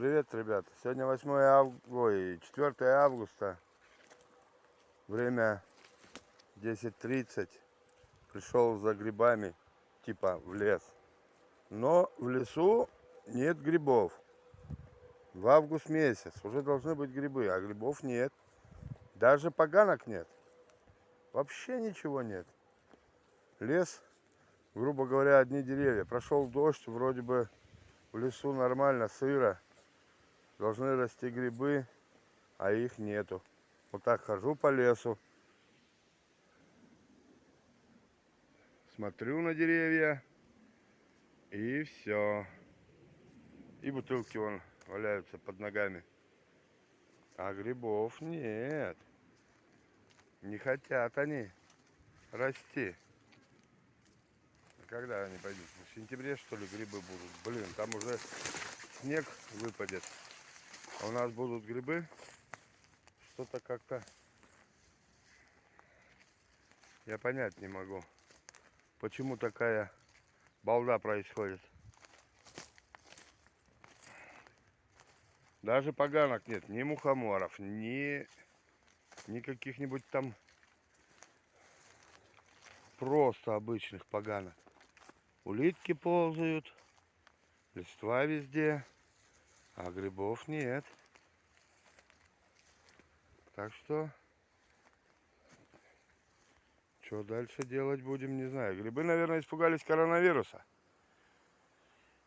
Привет, ребята. Сегодня 8 августа, ой, 4 августа. Время 10.30. Пришел за грибами, типа в лес. Но в лесу нет грибов. В август месяц уже должны быть грибы, а грибов нет. Даже поганок нет. Вообще ничего нет. Лес, грубо говоря, одни деревья. Прошел дождь, вроде бы в лесу нормально, сыро. Должны расти грибы, а их нету. Вот так хожу по лесу. Смотрю на деревья. И все. И бутылки вон валяются под ногами. А грибов нет. Не хотят они расти. Когда они пойдут? В сентябре, что ли, грибы будут? Блин, там уже снег выпадет. А у нас будут грибы. Что-то как-то я понять не могу. Почему такая балда происходит. Даже поганок нет, ни мухоморов, ни, ни каких-нибудь там просто обычных поганок. Улитки ползают, листва везде, а грибов нет. Так что, что дальше делать будем, не знаю. Грибы, наверное, испугались коронавируса.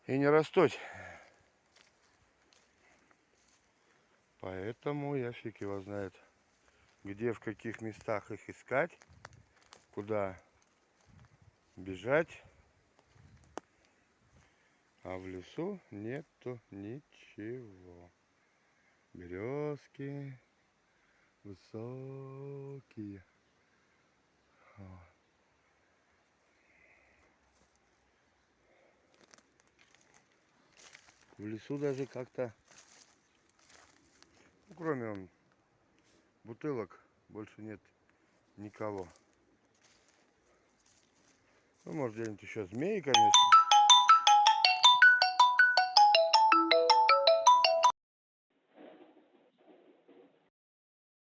И не растут. Поэтому я фиг его знает, где, в каких местах их искать, куда бежать. А в лесу нету ничего. Березки высокие. В лесу даже как-то ну, кроме он, бутылок больше нет никого. Ну, может, где-нибудь еще змеи, конечно.